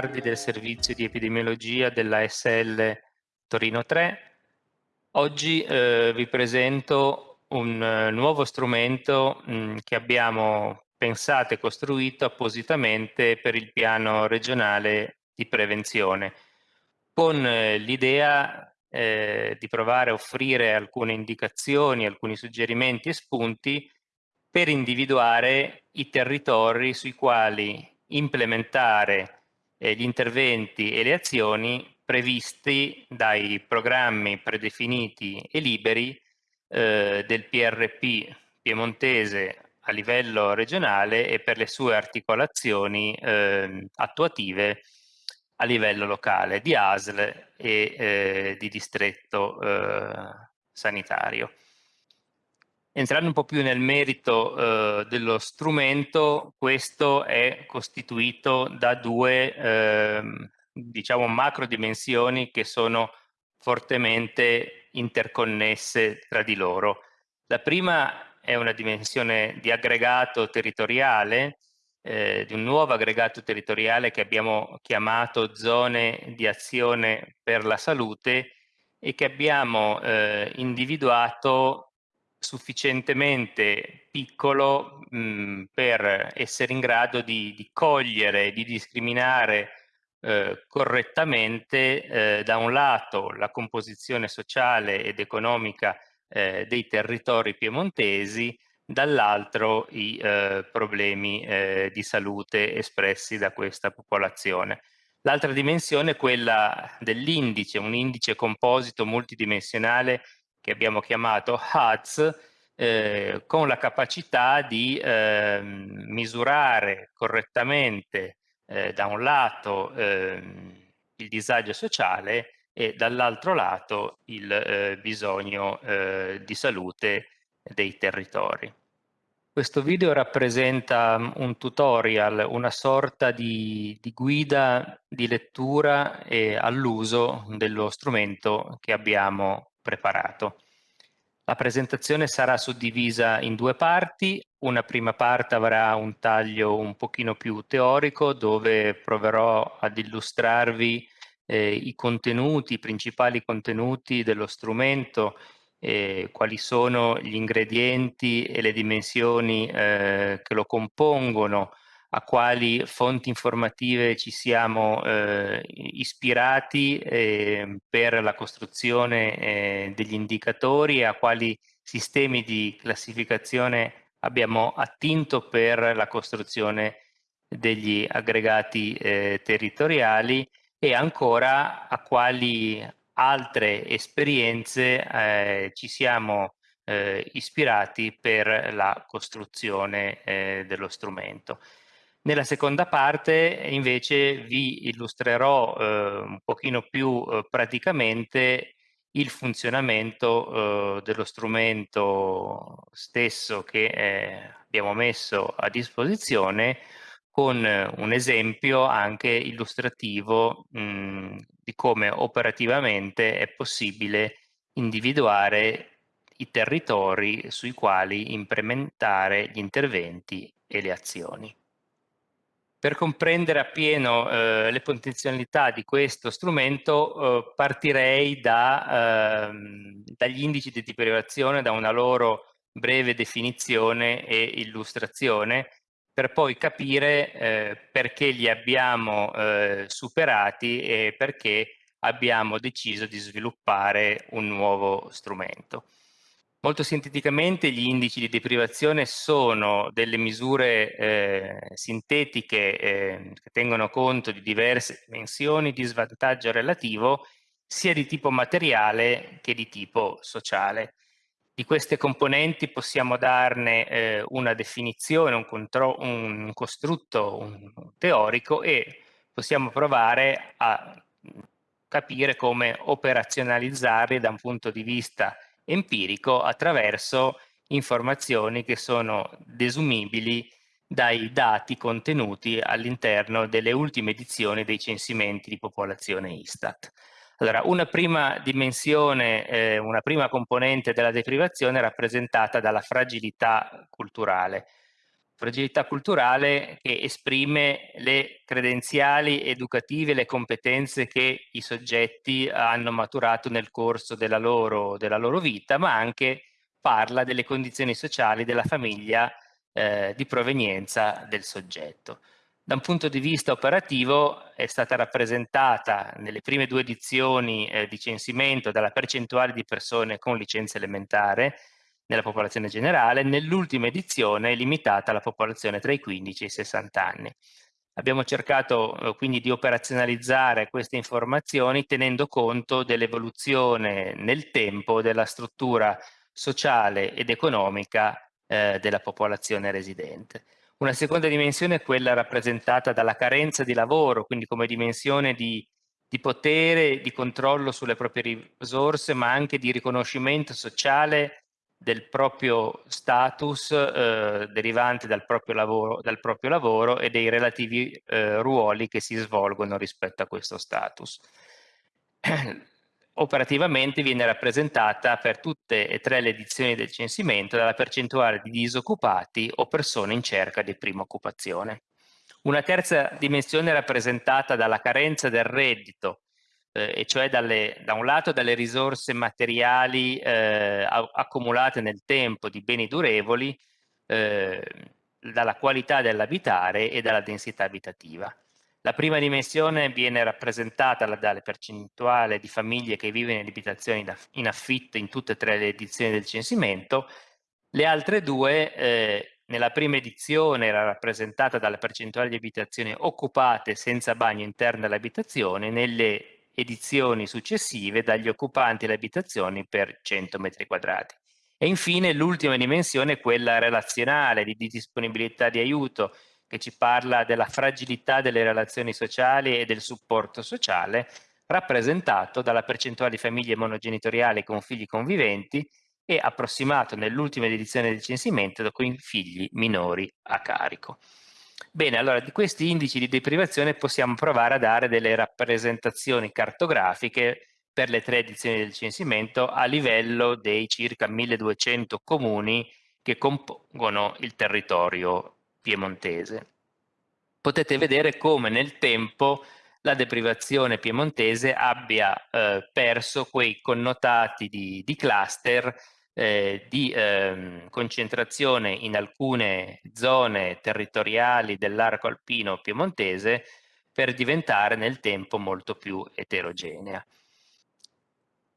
Migliardi del servizio di epidemiologia della SL Torino 3. Oggi eh, vi presento un uh, nuovo strumento mh, mm, che abbiamo pensato e costruito appositamente per il piano regionale di prevenzione, con eh, l'idea eh, di provare a offrire alcune indicazioni, alcuni suggerimenti e spunti per individuare i territori sui quali implementare eh, gli interventi e le azioni previsti dai programmi predefiniti e liberi eh, del PRP piemontese a livello regionale e per le sue articolazioni eh, attuative a livello locale di ASL e eh, di distretto eh, sanitario. Entrando un po' più nel merito eh, dello strumento, questo è costituito da due eh, diciamo macro dimensioni che sono fortemente interconnesse tra di loro. La prima è una dimensione di aggregato territoriale, eh, di un nuovo aggregato territoriale che abbiamo chiamato zone di azione per la salute e che abbiamo eh, individuato sufficientemente piccolo mh, per essere in grado di, di cogliere, di discriminare eh, correttamente eh, da un lato la composizione sociale ed economica eh, dei territori piemontesi, dall'altro i eh, problemi eh, di salute espressi da questa popolazione. L'altra dimensione è quella dell'indice, un indice composito multidimensionale che abbiamo chiamato HUDS, eh, con la capacità di eh, misurare correttamente eh, da un lato ehm, il disagio sociale e dall'altro lato il eh, bisogno eh, di salute dei territori. Questo video rappresenta mm, un tutorial, una sorta di, di guida di lettura all'uso dello strumento che abbiamo preparato. La presentazione sarà suddivisa in due parti, una prima parte avrà un taglio un pochino più teorico dove proverò ad illustrarvi eh, i contenuti, i principali contenuti dello strumento, eh, quali sono gli ingredienti e le dimensioni eh, che lo compongono, a quali fonti informative ci siamo eh, ispirati eh, per la costruzione eh, degli indicatori e a quali sistemi di classificazione abbiamo attinto per la costruzione degli aggregati eh, territoriali e ancora a quali altre esperienze eh, ci siamo eh, ispirati per la costruzione dello strumento. Nella seconda parte invece vi illustrerò eh, un pochino più eh, praticamente il funzionamento eh, dello strumento stesso che eh, abbiamo messo a disposizione con un esempio anche illustrativo mh, di come operativamente è possibile individuare i territori sui quali implementare gli interventi e le azioni. Per comprendere appieno eh, le potenzialità di questo strumento eh, partirei da, ehm, dagli indici di deprivazione, da una loro breve definizione e illustrazione, per poi capire eh, perché li abbiamo eh, superati e perché abbiamo deciso di sviluppare un nuovo strumento. Molto sinteticamente gli indici di deprivazione sono delle misure eh, sintetiche eh, che tengono conto di diverse dimensioni di svantaggio relativo sia di tipo materiale che di tipo sociale. Di queste componenti possiamo darne eh, una definizione, un, un costrutto un teorico e possiamo provare a capire come operazionalizzarli da un punto di vista empirico attraverso informazioni che sono desumibili dai dati contenuti all'interno delle ultime edizioni dei censimenti di popolazione Istat. Allora, una prima dimensione, eh, una prima componente della deprivazione è rappresentata dalla fragilità culturale. Fragilità culturale che esprime le credenziali educative, le competenze che i soggetti hanno maturato nel corso della loro, della loro vita, ma anche parla delle condizioni sociali della famiglia eh, di provenienza del soggetto. Da un punto di vista operativo è stata rappresentata nelle prime due edizioni eh, di censimento dalla percentuale di persone con licenza elementare nella popolazione generale, nell'ultima edizione limitata alla popolazione tra i 15 e i 60 anni. Abbiamo cercato eh, quindi di operazionalizzare queste informazioni tenendo conto dell'evoluzione nel tempo della struttura sociale ed economica eh, della popolazione residente. Una seconda dimensione è quella rappresentata dalla carenza di lavoro, quindi come dimensione di, di potere, di controllo sulle proprie risorse, ma anche di riconoscimento sociale del proprio status eh, derivante dal proprio, lavoro, dal proprio, lavoro, e dei relativi eh, ruoli che si svolgono rispetto a questo status. Operativamente viene rappresentata per tutte e tre le edizioni del censimento dalla percentuale di disoccupati o persone in cerca di prima occupazione. Una terza dimensione rappresentata dalla carenza del reddito eh, e cioè dalle, da un lato dalle risorse materiali eh, accumulate nel tempo di beni durevoli, eh, dalla qualità dell'abitare e dalla densità abitativa. La prima dimensione viene rappresentata dalle percentuali di famiglie che vivono in abitazioni in affitto in tutte e tre le edizioni del censimento. Le altre due, eh, nella prima edizione era rappresentata dalla percentuale di abitazioni occupate senza bagno interno all'abitazione, nelle edizioni successive dagli occupanti le abitazioni per 100 metri quadrati. E infine l'ultima dimensione è quella relazionale di, di disponibilità di aiuto che ci parla della fragilità delle relazioni sociali e del supporto sociale rappresentato dalla percentuale di famiglie monogenitoriali con figli conviventi e approssimato nell'ultima edizione del censimento con figli minori a carico. Bene, allora di questi indici di deprivazione possiamo provare a dare delle rappresentazioni cartografiche per le tre edizioni del censimento a livello dei circa 1200 comuni che compongono il territorio piemontese. Potete vedere come nel tempo la deprivazione piemontese abbia eh, perso quei connotati di, di cluster eh, di eh, concentrazione in alcune zone territoriali dell'arco alpino piemontese per diventare nel tempo molto più eterogenea.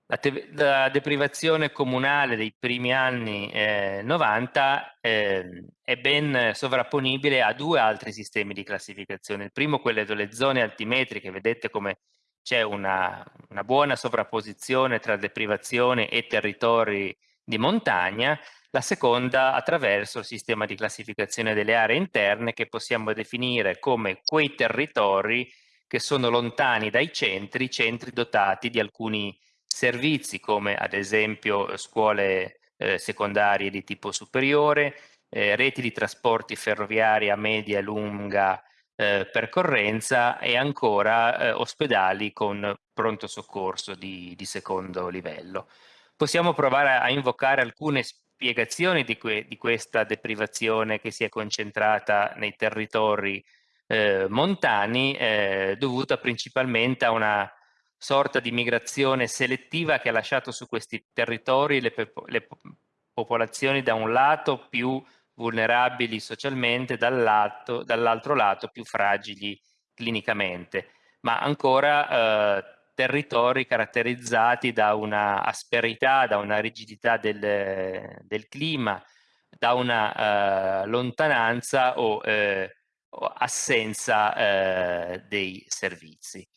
La, la deprivazione comunale dei primi anni eh, 90 eh, è ben sovrapponibile a due altri sistemi di classificazione. Il primo, quello delle zone altimetriche, vedete come c'è una, una buona sovrapposizione tra deprivazione e territori di montagna, la seconda attraverso il sistema di classificazione delle aree interne che possiamo definire come quei territori che sono lontani dai centri, centri dotati di alcuni servizi come ad esempio scuole eh, secondarie di tipo superiore, eh, reti di trasporti ferroviari a media e lunga eh, percorrenza e ancora eh, ospedali con pronto soccorso di, di secondo livello possiamo provare a invocare alcune spiegazioni di, que di questa deprivazione che si è concentrata nei territori eh, montani, eh, dovuta principalmente a una sorta di migrazione selettiva che ha lasciato su questi territori le, le popolazioni da un lato più vulnerabili socialmente, dall'altro dall lato più fragili clinicamente, ma ancora eh, territori caratterizzati da una asperità, da una rigidità del, del clima, da una eh, lontananza o, eh, o assenza eh, dei servizi.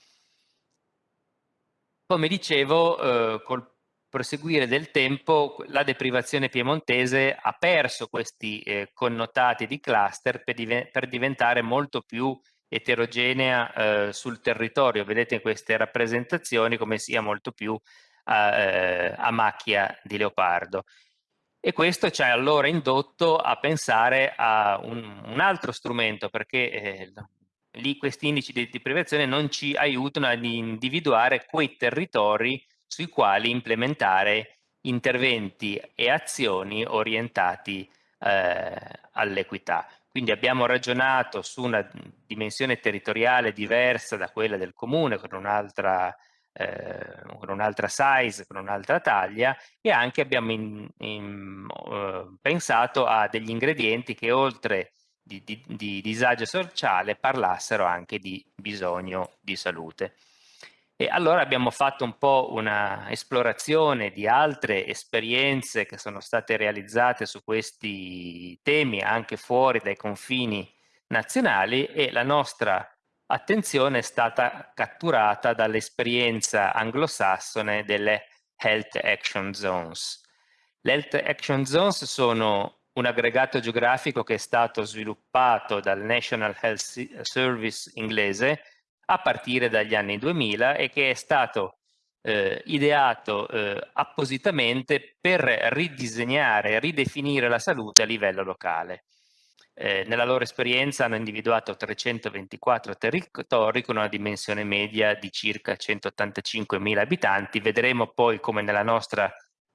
Come dicevo, eh, col proseguire del tempo la deprivazione piemontese ha perso questi eh, connotati di cluster per, div per diventare molto più eterogenea eh, sul territorio. Vedete in queste rappresentazioni come sia molto più a, eh, a macchia di leopardo. E questo ci ha allora indotto a pensare a un, un altro strumento perché eh, lì questi indici di, di privazione non ci aiutano ad individuare quei territori sui quali implementare interventi e azioni orientati eh, all'equità. Quindi abbiamo ragionato su una dimensione territoriale diversa da quella del comune, con un'altra eh, con un'altra size, con un'altra taglia e anche abbiamo in, in, uh, pensato a degli ingredienti che oltre di, di, di disagio sociale parlassero anche di bisogno di salute. E allora abbiamo fatto un po' una esplorazione di altre esperienze che sono state realizzate su questi temi anche fuori dai confini nazionali e la nostra attenzione è stata catturata dall'esperienza anglosassone delle Health Action Zones. Le Health Action Zones sono un aggregato geografico che è stato sviluppato dal National Health Service inglese a partire dagli anni 2000 e che è stato eh, ideato eh, appositamente per ridisegnare ridefinire la salute a livello locale. Eh, nella loro esperienza hanno individuato 324 territori con una dimensione media di circa 185.000 abitanti. Vedremo poi come nella nostra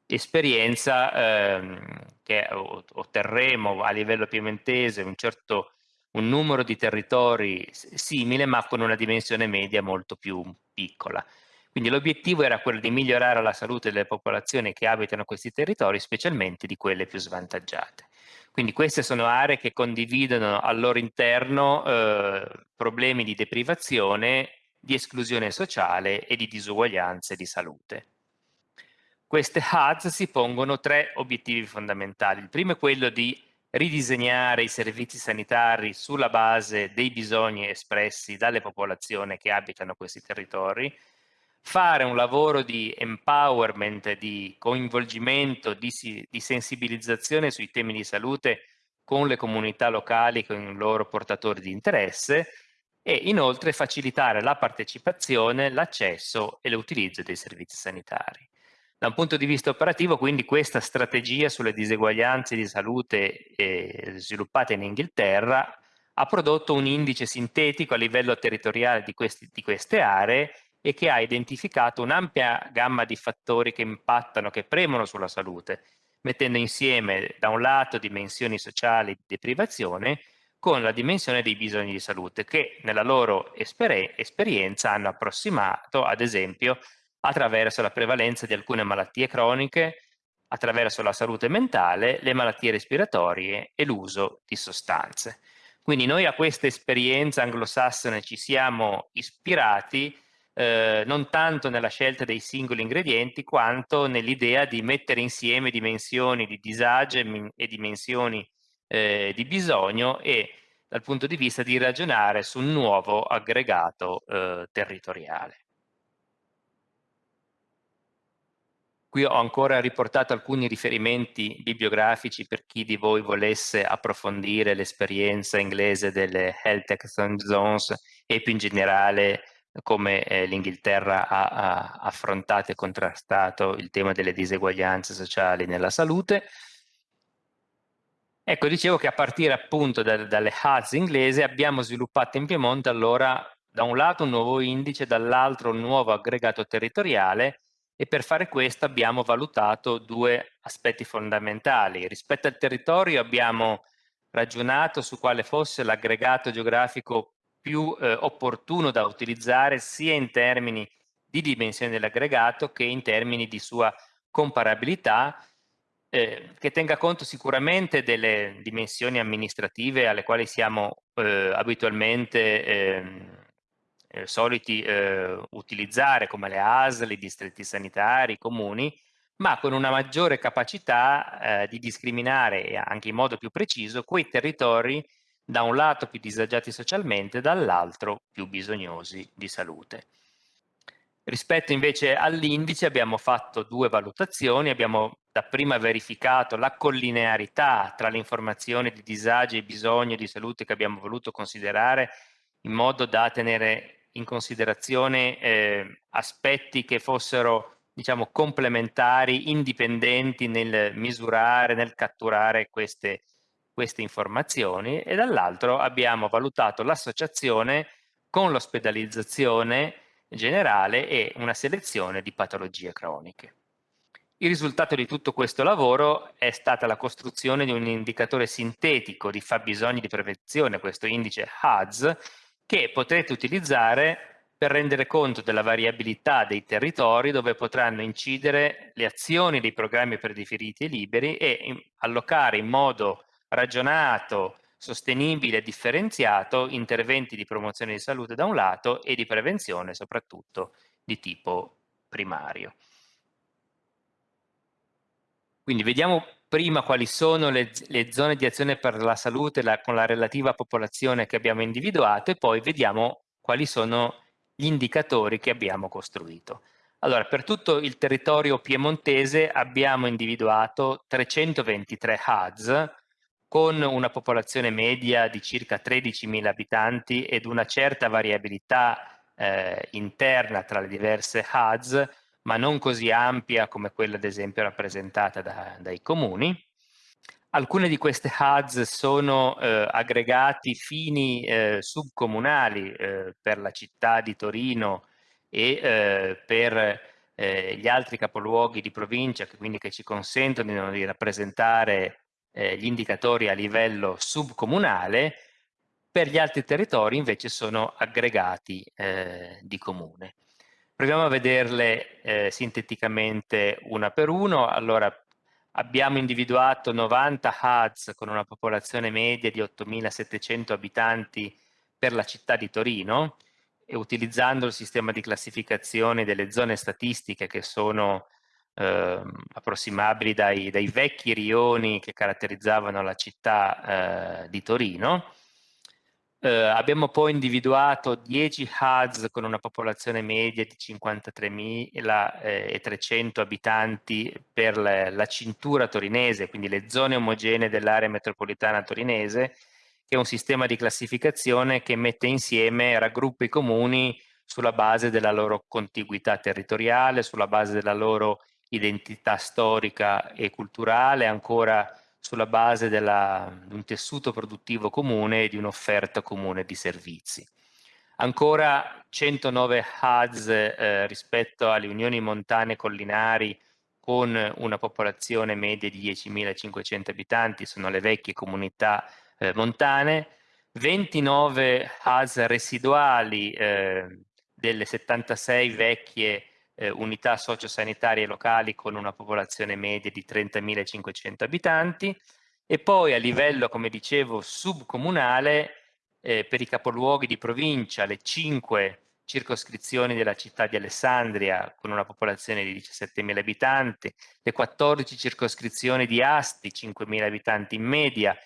esperienza ehm, che otterremo a livello piemontese un certo un numero di territori simile ma con una dimensione media molto più piccola. Quindi l'obiettivo era quello di migliorare la salute delle popolazioni che abitano questi territori, specialmente di quelle più svantaggiate. Quindi queste sono aree che condividono al loro interno eh, problemi di deprivazione, di esclusione sociale e di disuguaglianze di salute. Queste HUDs si pongono tre obiettivi fondamentali. Il primo è quello di ridisegnare i servizi sanitari sulla base dei bisogni espressi dalle popolazioni che abitano questi territori, fare un lavoro di empowerment, di coinvolgimento, di, di sensibilizzazione sui temi di salute con le comunità locali, con i loro portatori di interesse e inoltre facilitare la partecipazione, l'accesso e l'utilizzo dei servizi sanitari. Da un punto di vista operativo, quindi, questa strategia sulle diseguaglianze di salute eh, sviluppata in Inghilterra ha prodotto un indice sintetico a livello territoriale di, questi, di queste aree e che ha identificato un'ampia gamma di fattori che impattano, che premono sulla salute, mettendo insieme da un lato dimensioni sociali di deprivazione con la dimensione dei bisogni di salute che nella loro esper esperienza hanno approssimato, ad esempio, attraverso la prevalenza di alcune malattie croniche, attraverso la salute mentale, le malattie respiratorie e l'uso di sostanze. Quindi noi a questa esperienza anglosassone ci siamo ispirati eh, non tanto nella scelta dei singoli ingredienti quanto nell'idea di mettere insieme dimensioni di disagio e dimensioni eh, di bisogno e dal punto di vista di ragionare su un nuovo aggregato eh, territoriale. Qui ho ancora riportato alcuni riferimenti bibliografici per chi di voi volesse approfondire l'esperienza inglese delle Health Action Zones e più in generale come eh, l'Inghilterra ha, ha, affrontato e contrastato il tema delle diseguaglianze sociali nella salute. Ecco, dicevo che a partire appunto da, dalle HUDs inglesi abbiamo sviluppato in Piemonte allora da un lato un nuovo indice, dall'altro un nuovo aggregato territoriale e per fare questo abbiamo valutato due aspetti fondamentali. Rispetto al territorio abbiamo ragionato su quale fosse l'aggregato geografico più eh, opportuno da utilizzare sia in termini di dimensione dell'aggregato che in termini di sua comparabilità eh, che tenga conto sicuramente delle dimensioni amministrative alle quali siamo eh, abitualmente ehm, eh, soliti eh, utilizzare come le ASL, i distretti sanitari, i comuni, ma con una maggiore capacità eh, di discriminare anche in modo più preciso quei territori da un lato più disagiati socialmente, dall'altro più bisognosi di salute. Rispetto invece all'indice abbiamo fatto due valutazioni, abbiamo dapprima verificato la collinearità tra le informazioni di disagi e bisogni di salute che abbiamo voluto considerare in modo da tenere in considerazione eh, aspetti che fossero diciamo complementari, indipendenti nel misurare, nel catturare queste, queste informazioni e dall'altro abbiamo valutato l'associazione con l'ospedalizzazione generale e una selezione di patologie croniche. Il risultato di tutto questo lavoro è stata la costruzione di un indicatore sintetico di fabbisogni di prevenzione, questo indice HADS, che potrete utilizzare per rendere conto della variabilità dei territori dove potranno incidere le azioni dei programmi predefiniti e liberi e allocare in modo ragionato, sostenibile e differenziato interventi di promozione di salute da un lato e di prevenzione soprattutto di tipo primario. Quindi vediamo prima quali sono le, le zone di azione per la salute la, con la relativa popolazione che abbiamo individuato e poi vediamo quali sono gli indicatori che abbiamo costruito. Allora, per tutto il territorio piemontese abbiamo individuato 323 HUDs con una popolazione media di circa 13.000 abitanti ed una certa variabilità eh, interna tra le diverse HUDs ma non così ampia come quella ad esempio rappresentata da, dai comuni. Alcune di queste HUDs sono eh, aggregati fini eh, subcomunali eh, per la città di Torino e eh, per eh, gli altri capoluoghi di provincia, che quindi che ci consentono di rappresentare eh, gli indicatori a livello subcomunale, per gli altri territori invece sono aggregati di comune. Proviamo a vederle eh, sinteticamente una per uno. Allora, abbiamo individuato 90 HUDs con una popolazione media di 8.700 abitanti per la città di Torino e utilizzando il sistema di classificazione delle zone statistiche che sono eh, approssimabili dai, dai, vecchi rioni che caratterizzavano la città eh, di Torino eh, abbiamo poi individuato 10 HUDs con una popolazione media di 53.300 abitanti per la, la, cintura torinese, quindi le zone omogenee dell'area metropolitana torinese, che è un sistema di classificazione che mette insieme, raggruppa i comuni sulla base della loro contiguità territoriale, sulla base della loro identità storica e culturale, ancora sulla base della, di un tessuto produttivo comune e di un'offerta comune di servizi. Ancora 109 HUDs eh, rispetto alle unioni montane collinari con una popolazione media di 10.500 abitanti, sono le vecchie comunità eh, montane, 29 HUDs residuali eh, delle 76 vecchie eh, unità sociosanitarie locali con una popolazione media di 30.500 abitanti e poi a livello, come dicevo, subcomunale eh, per i capoluoghi di provincia, le cinque circoscrizioni della città di Alessandria con una popolazione di 17.000 abitanti, le 14 circoscrizioni di Asti, 5.000 abitanti in media,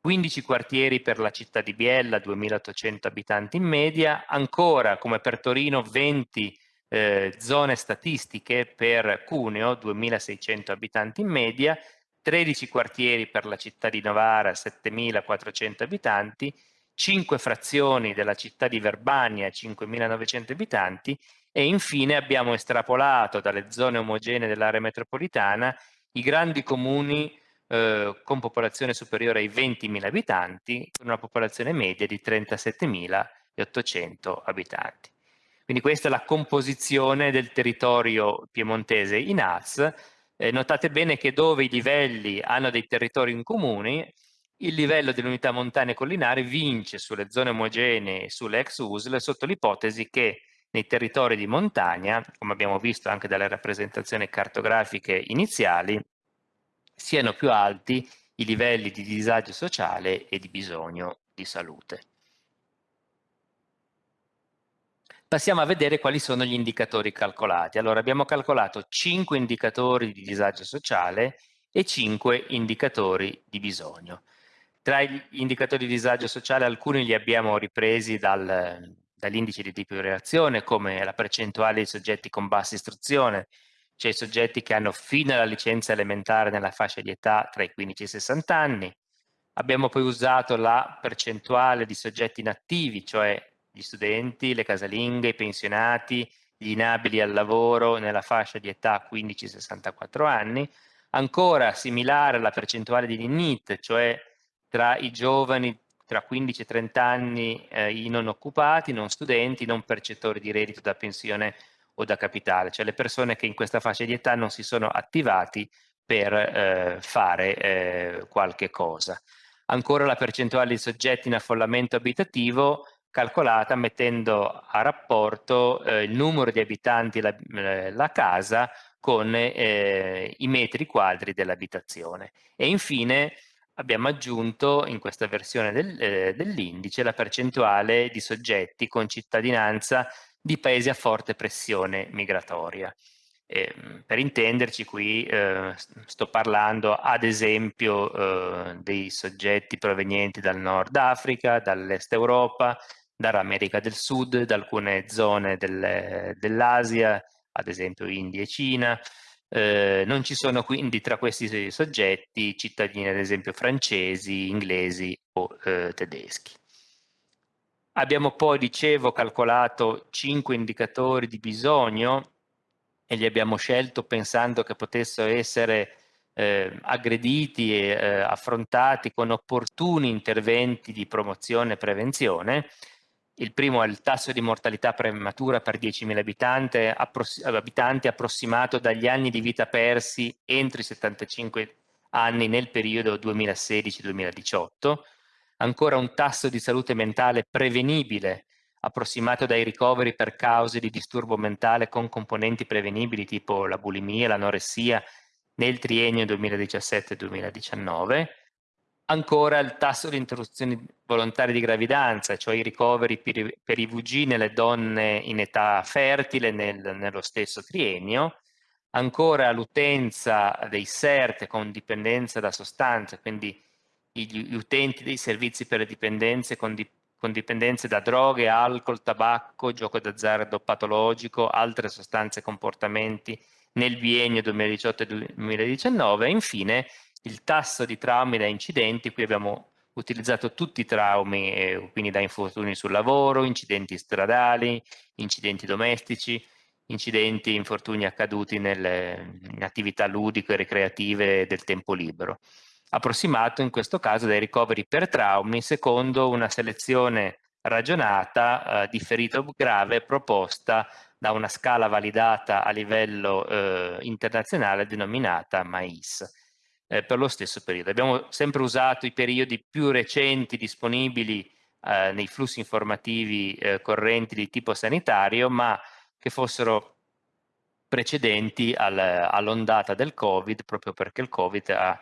15 quartieri per la città di Biella, 2.800 abitanti in media, ancora come per Torino 20 eh, zone statistiche per Cuneo, 2600 abitanti in media, 13 quartieri per la città di Novara, 7400 abitanti, 5 frazioni della città di Verbania, 5900 abitanti e infine abbiamo estrapolato dalle zone omogenee dell'area metropolitana i grandi comuni eh, con popolazione superiore ai 20.000 abitanti, con una popolazione media di 37.800 abitanti. Quindi questa è la composizione del territorio piemontese in AS. Eh, notate bene che dove i livelli hanno dei territori in comune, il livello dell'unità montane e collinare vince sulle zone omogenee e sulle ex USL sotto l'ipotesi che nei territori di montagna, come abbiamo visto anche dalle rappresentazioni cartografiche iniziali, siano più alti i livelli di disagio sociale e di bisogno di salute. Passiamo a vedere quali sono gli indicatori calcolati. Allora abbiamo calcolato 5 indicatori di disagio sociale e 5 indicatori di bisogno. Tra gli indicatori di disagio sociale alcuni li abbiamo ripresi dal, dall'indice di reazione come la percentuale di soggetti con bassa istruzione, cioè i soggetti che hanno fino alla licenza elementare nella fascia di età tra i 15 e i 60 anni. Abbiamo poi usato la percentuale di soggetti inattivi, cioè gli studenti, le casalinghe, i pensionati, gli inabili al lavoro nella fascia di età 15-64 anni, ancora similare alla percentuale di NIT, cioè tra i giovani tra 15 e 30 anni, eh, i non occupati, non studenti, non percettori di reddito da pensione o da capitale, cioè le persone che in questa fascia di età non si sono attivati per eh, fare eh, qualche cosa. Ancora la percentuale di soggetti in affollamento abitativo calcolata mettendo a rapporto eh, il numero di abitanti la, eh, la casa con eh, i metri quadri dell'abitazione. E infine abbiamo aggiunto in questa versione del, eh, dell'indice la percentuale di soggetti con cittadinanza di paesi a forte pressione migratoria. Eh, per intenderci qui eh, sto parlando ad esempio eh, dei soggetti provenienti dal Nord Africa, dall'Est Europa, dall'America del Sud, da alcune zone del, dell'Asia, ad esempio India e Cina. Eh, non ci sono quindi tra questi soggetti cittadini ad esempio francesi, inglesi o eh, tedeschi. Abbiamo poi, dicevo, calcolato cinque indicatori di bisogno e li abbiamo scelto pensando che potessero essere eh, aggrediti e eh, affrontati con opportuni interventi di promozione e prevenzione. Il primo è il tasso di mortalità prematura per 10.000 abitanti, appros abitanti approssimato dagli anni di vita persi entro i 75 anni nel periodo 2016-2018. Ancora un tasso di salute mentale prevenibile approssimato dai ricoveri per cause di disturbo mentale con componenti prevenibili tipo la bulimia, l'anoressia nel triennio 2017-2019. Ancora il tasso di interruzioni volontarie di gravidanza, cioè i ricoveri per, i VG nelle donne in età fertile nel, nello stesso triennio. Ancora l'utenza dei SERT con dipendenza da sostanze, quindi gli utenti dei servizi per le dipendenze con dipendenza con dipendenze da droghe, alcol, tabacco, gioco d'azzardo patologico, altre sostanze e comportamenti nel biennio 2018-2019 e infine il tasso di traumi da incidenti, qui abbiamo utilizzato tutti i traumi, eh, quindi da infortuni sul lavoro, incidenti stradali, incidenti domestici, incidenti, infortuni accaduti nelle, in attività ludiche ricreative del tempo libero. Approssimato in questo caso dai ricoveri per traumi secondo una selezione ragionata eh, di ferito grave proposta da una scala validata a livello eh, internazionale denominata MAIS eh, per lo stesso periodo. Abbiamo sempre usato i periodi più recenti disponibili eh, nei flussi informativi eh, correnti di tipo sanitario ma che fossero precedenti al, all'ondata del Covid proprio perché il Covid ha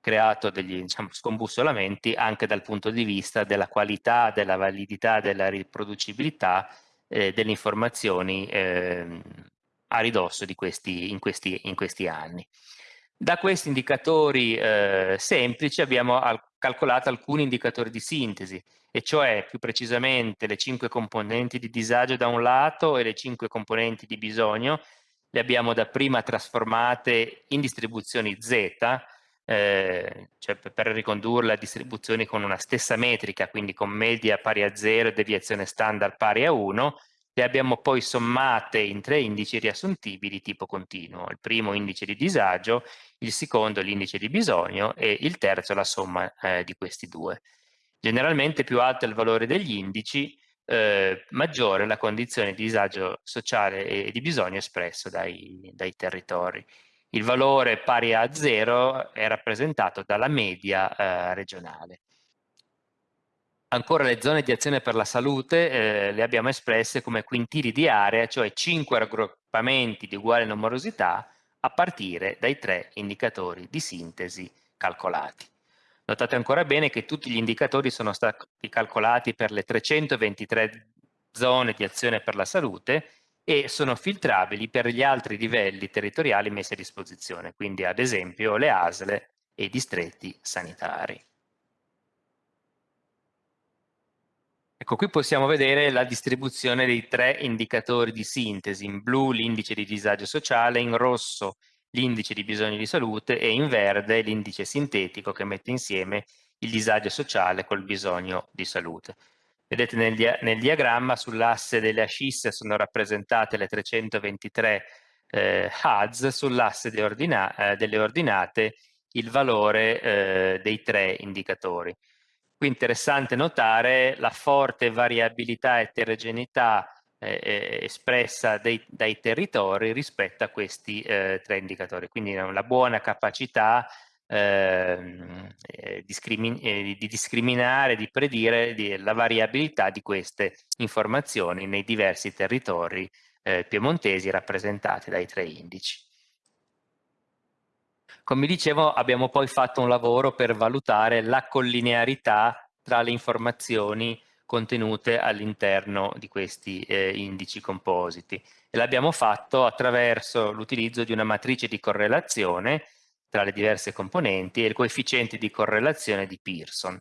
creato degli diciamo, scombussolamenti anche dal punto di vista della qualità, della validità, della riproducibilità eh, delle informazioni eh, a ridosso di questi, in, questi, in questi anni. Da questi indicatori eh, semplici abbiamo al calcolato alcuni indicatori di sintesi, e cioè più precisamente le cinque componenti di disagio da un lato e le cinque componenti di bisogno, le abbiamo dapprima trasformate in distribuzioni Z, eh, cioè per ricondurla a distribuzioni con una stessa metrica, quindi con media pari a 0 e deviazione standard pari a 1, le abbiamo poi sommate in tre indici riassuntibili tipo continuo. Il primo indice di disagio, il secondo l'indice di bisogno e il terzo la somma eh, di questi due. Generalmente più alto è il valore degli indici, eh, maggiore la condizione di disagio sociale e di bisogno espresso dai, dai territori il valore pari a 0 è rappresentato dalla media eh, regionale. Ancora le zone di azione per la salute eh, le abbiamo espresse come quintili di area, cioè 5 raggruppamenti di uguale numerosità a partire dai tre indicatori di sintesi calcolati. Notate ancora bene che tutti gli indicatori sono stati calcolati per le 323 zone di azione per la salute e sono filtrabili per gli altri livelli territoriali messi a disposizione, quindi ad esempio le ASL e i distretti sanitari. Ecco, qui possiamo vedere la distribuzione dei tre indicatori di sintesi, in blu l'indice di disagio sociale, in rosso l'indice di bisogno di salute e in verde l'indice sintetico che mette insieme il disagio sociale col bisogno di salute. Vedete nel, dia nel diagramma sull'asse delle ascisse sono rappresentate le 323 eh, HUDs, sull'asse de ordina eh, delle ordinate il valore eh, dei tre indicatori. Qui è interessante notare la forte variabilità e eterogeneità eh, espressa dei, dai territori rispetto a questi eh, tre indicatori. Quindi una buona capacità ehm, eh, discrimin eh, di discriminare, di predire di, la variabilità di queste informazioni nei diversi territori eh, piemontesi rappresentati dai tre indici. Come dicevo abbiamo poi fatto un lavoro per valutare la collinearità tra le informazioni contenute all'interno di questi eh, indici compositi e l'abbiamo fatto attraverso l'utilizzo di una matrice di correlazione tra le diverse componenti e il coefficiente di correlazione di Pearson.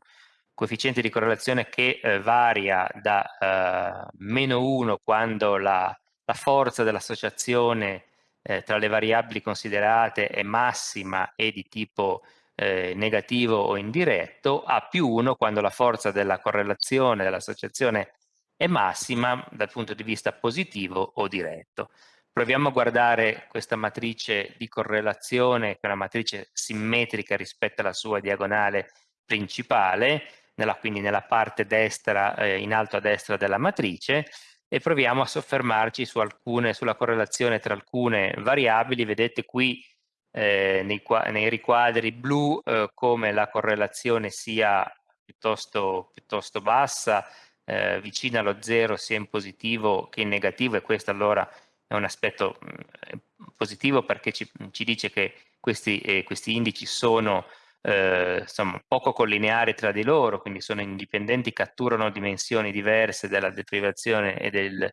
Coefficiente di correlazione che eh, varia da eh, meno 1 quando la, la forza dell'associazione eh, tra le variabili considerate è massima e di tipo eh, negativo o indiretto, a più 1 quando la forza della correlazione, dell'associazione è massima dal punto di vista positivo o diretto. Proviamo a guardare questa matrice di correlazione, che è una matrice simmetrica rispetto alla sua diagonale principale, nella, quindi nella parte destra, eh, in alto a destra della matrice, e proviamo a soffermarci su alcune, sulla correlazione tra alcune variabili. Vedete qui eh, nei, nei, riquadri blu eh, come la correlazione sia piuttosto, piuttosto bassa, eh, vicina allo zero sia in positivo che in negativo e questo allora è un aspetto mm, positivo perché ci, ci, dice che questi, eh, questi indici sono eh, insomma, poco collineari tra di loro, quindi sono indipendenti, catturano dimensioni diverse della deprivazione e del,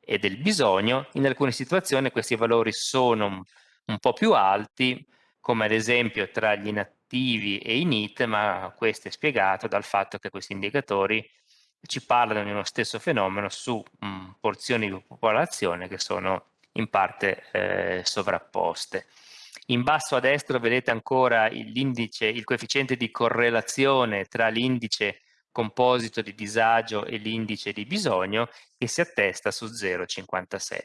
e del bisogno. In alcune situazioni questi valori sono un po' più alti, come ad esempio tra gli inattivi e i NIT, ma questo è spiegato dal fatto che questi indicatori ci parlano di uno stesso fenomeno su mh, mm, porzioni di popolazione che sono in parte eh, sovrapposte. In basso a destra vedete ancora l'indice, il coefficiente di correlazione tra l'indice composito di disagio e l'indice di bisogno che si attesta su 0,57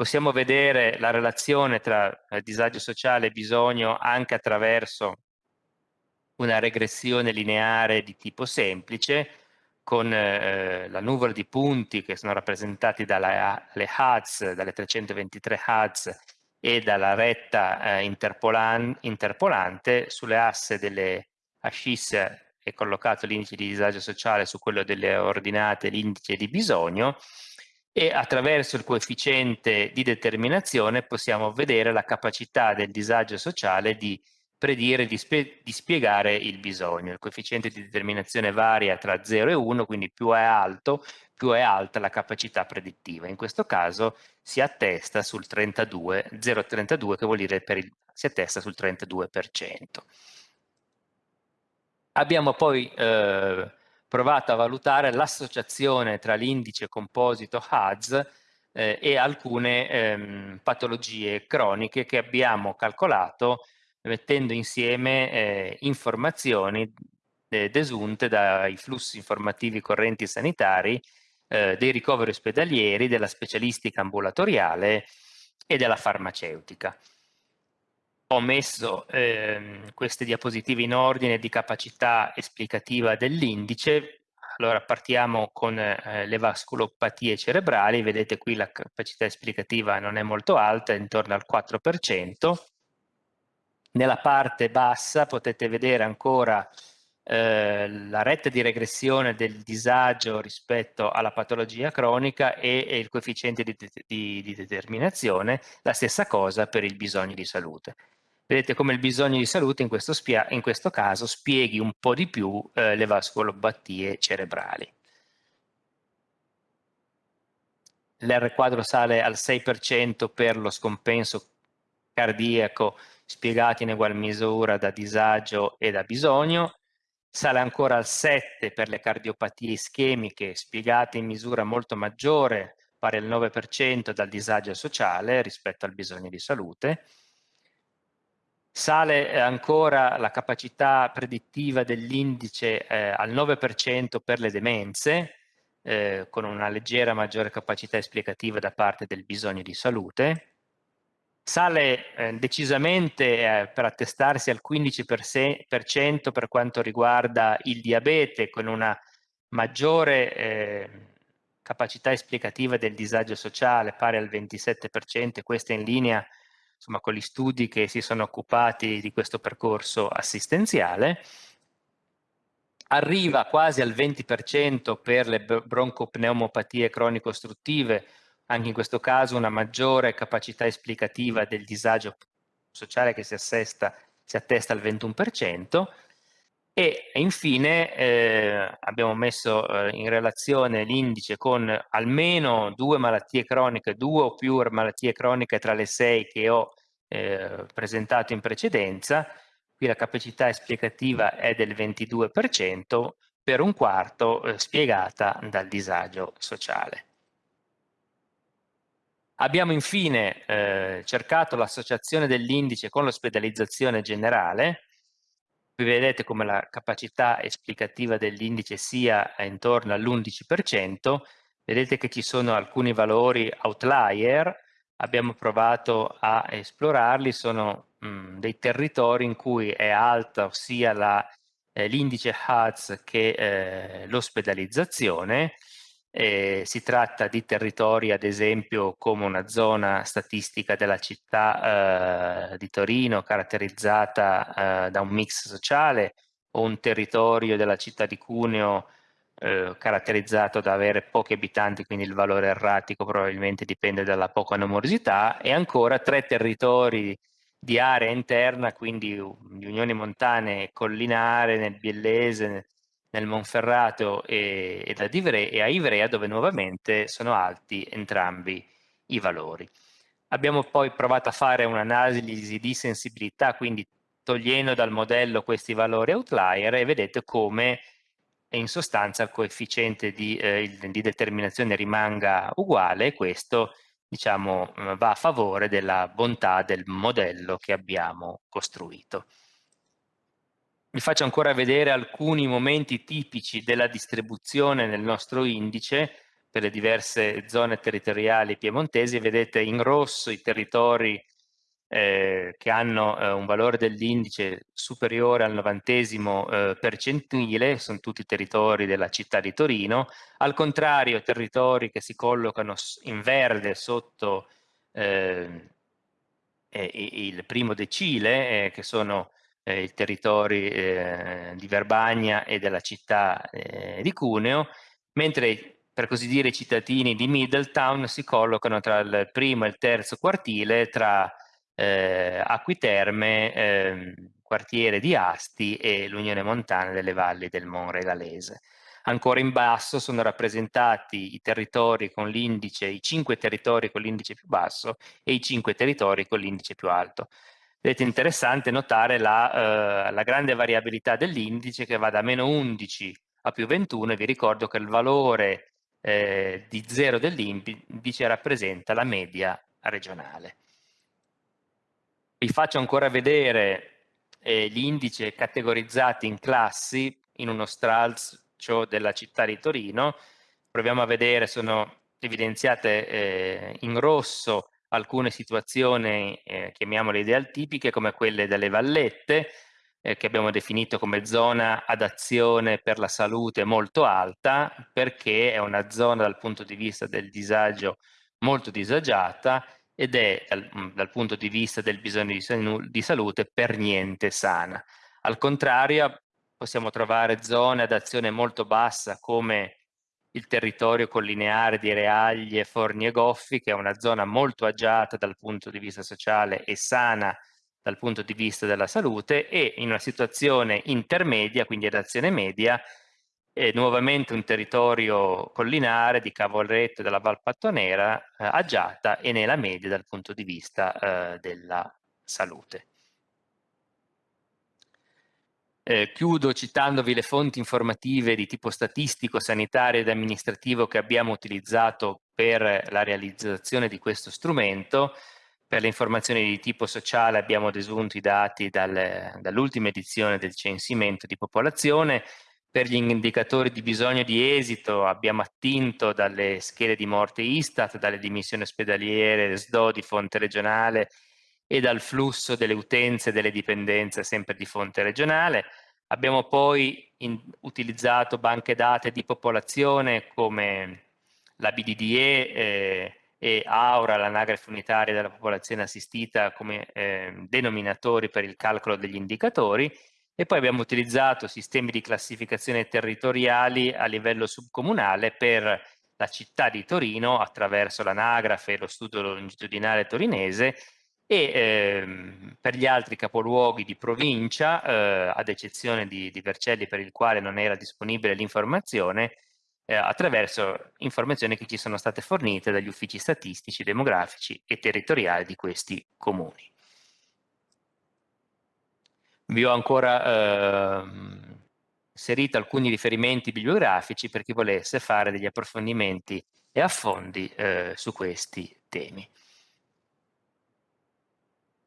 possiamo vedere la relazione tra eh, disagio sociale e bisogno anche attraverso una regressione lineare di tipo semplice con eh, la nuvola di punti che sono rappresentati dalle HUDs, dalle 323 HUDs e dalla retta eh, interpolan interpolante sulle asse delle ascisse è collocato l'indice di disagio sociale su quello delle ordinate l'indice di bisogno e attraverso il coefficiente di determinazione possiamo vedere la capacità del disagio sociale di predire, di, spie di spiegare il bisogno. Il coefficiente di determinazione varia tra 0 e 1, quindi più è alto, più è alta la capacità predittiva. In questo caso si attesta sul 32, 0,32 che vuol dire il, si attesta sul 32%. Abbiamo poi eh, provato a valutare l'associazione tra l'indice composito HADS eh, e alcune ehm, patologie croniche che abbiamo calcolato mettendo insieme eh, informazioni eh, desunte dai flussi informativi correnti sanitari, eh, dei ricoveri ospedalieri, della specialistica ambulatoriale e della farmaceutica ho messo ehm, queste diapositive in ordine di capacità esplicativa dell'indice. Allora partiamo con eh, le vasculopatie cerebrali, vedete qui la capacità esplicativa non è molto alta, è intorno al 4%. Nella parte bassa potete vedere ancora eh, la retta di regressione del disagio rispetto alla patologia cronica e, il coefficiente di, di, di determinazione, la stessa cosa per il bisogno di salute. Vedete come il bisogno di salute in questo, in questo caso spieghi un po' di più eh, le vasculopatie cerebrali. L'R quadro sale al 6% per lo scompenso cardiaco spiegato in ugual misura da disagio e da bisogno, sale ancora al 7 per le cardiopatie ischemiche spiegate in misura molto maggiore, pari al 9% dal disagio sociale rispetto al bisogno di salute, Sale eh, ancora la capacità predittiva dell'indice eh, al 9% per le demenze, eh, con una leggera maggiore capacità esplicativa da parte del bisogno di salute. Sale eh, decisamente eh, per attestarsi al 15% per quanto riguarda il diabete, con una maggiore eh, capacità esplicativa del disagio sociale pari al 27%, questa in linea insomma, con gli studi che si sono occupati di questo percorso assistenziale, arriva quasi al 20% per le broncopneumopatie cronico-ostruttive, anche in questo caso una maggiore capacità esplicativa del disagio sociale che si, assesta, si attesta al 21%, e infine eh, abbiamo messo eh, in relazione l'indice con almeno due malattie croniche, due o più malattie croniche tra le sei che ho eh, presentato in precedenza. Qui la capacità esplicativa è del 22%, per un quarto eh, spiegata dal disagio sociale. Abbiamo infine eh, cercato l'associazione dell'indice con l'ospedalizzazione generale, Qui vedete come la capacità esplicativa dell'indice sia intorno all'11%, vedete che ci sono alcuni valori outlier, abbiamo provato a esplorarli, sono mh, mm, dei territori in cui è alta sia eh, l'indice eh, HADS che eh, l'ospedalizzazione, eh, si tratta di territori, ad esempio, come una zona statistica della città eh, di Torino caratterizzata eh, da un mix sociale o un territorio della città di Cuneo eh, caratterizzato da avere pochi abitanti, quindi il valore erratico probabilmente dipende dalla poca numerosità, e ancora tre territori di area interna, quindi di unioni montane collinare nel Biellese, nel Monferrato e, e, Ivrea, e a Ivrea dove nuovamente sono alti entrambi i valori. Abbiamo poi provato a fare un'analisi di sensibilità, quindi togliendo dal modello questi valori outlier e vedete come in sostanza il coefficiente di, eh, di determinazione rimanga uguale e questo diciamo, va a favore della bontà del modello che abbiamo costruito. Vi faccio ancora vedere alcuni momenti tipici della distribuzione nel nostro indice per le diverse zone territoriali piemontesi. Vedete in rosso i territori eh, che hanno eh, un valore dell'indice superiore al novantesimo eh, percentile, sono tutti territori della città di Torino. Al contrario, territori che si collocano in verde sotto eh, il primo decile, eh, che sono eh, i territori eh, di Verbagna e della città eh, di Cuneo, mentre per così dire i cittadini di Middletown si collocano tra il primo e il terzo quartile, tra eh, Acquiterme, ehm, quartiere di Asti e l'Unione Montana delle Valli del Monregalese. Ancora in basso sono rappresentati i territori con l'indice, i cinque territori con l'indice più basso e i cinque territori con l'indice più alto. Vedete interessante notare la, eh, la grande variabilità dell'indice che va da meno 11 a più 21 e vi ricordo che il valore eh, di 0 dell'indice rappresenta la media regionale. Vi faccio ancora vedere eh, gli indici categorizzati in classi in uno stralcio della città di Torino. Proviamo a vedere, sono evidenziate eh, in rosso alcune situazioni, eh, chiamiamole idealtipiche, come quelle delle vallette, eh, che abbiamo definito come zona ad azione per la salute molto alta, perché è una zona dal punto di vista del disagio molto disagiata ed è dal, dal punto di vista del bisogno di, di salute per niente sana. Al contrario, possiamo trovare zone ad azione molto bassa come il territorio collineare di Reaglie, Forni e Goffi, che è una zona molto agiata dal punto di vista sociale e sana dal punto di vista della salute e in una situazione intermedia, quindi ad azione media, è nuovamente un territorio collinare di Cavolretto e della Valpattonera eh, agiata e nella media dal punto di vista eh, della salute. Eh, chiudo citandovi le fonti informative di tipo statistico, sanitario ed amministrativo che abbiamo utilizzato per la realizzazione di questo strumento. Per le informazioni di tipo sociale abbiamo desunto i dati dal, dall'ultima edizione del censimento di popolazione. Per gli indicatori di bisogno di esito abbiamo attinto dalle schede di morte Istat, dalle dimissioni ospedaliere SDO di fonte regionale e dal flusso delle utenze e delle dipendenze sempre di fonte regionale. Abbiamo poi in, utilizzato banche date di popolazione come la BDDE eh, e Aura, l'anagrafe unitaria della popolazione assistita, come eh, denominatori per il calcolo degli indicatori e poi abbiamo utilizzato sistemi di classificazione territoriali a livello subcomunale per la città di Torino attraverso l'anagrafe e lo studio longitudinale torinese e ehm, per gli altri capoluoghi di provincia, eh, ad eccezione di, di, Vercelli per il quale non era disponibile l'informazione, eh, attraverso informazioni che ci sono state fornite dagli uffici statistici, demografici e territoriali di questi comuni. Vi ho ancora eh, inserito alcuni riferimenti bibliografici per chi volesse fare degli approfondimenti e affondi eh, su questi temi.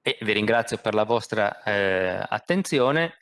E vi ringrazio per la vostra eh, attenzione.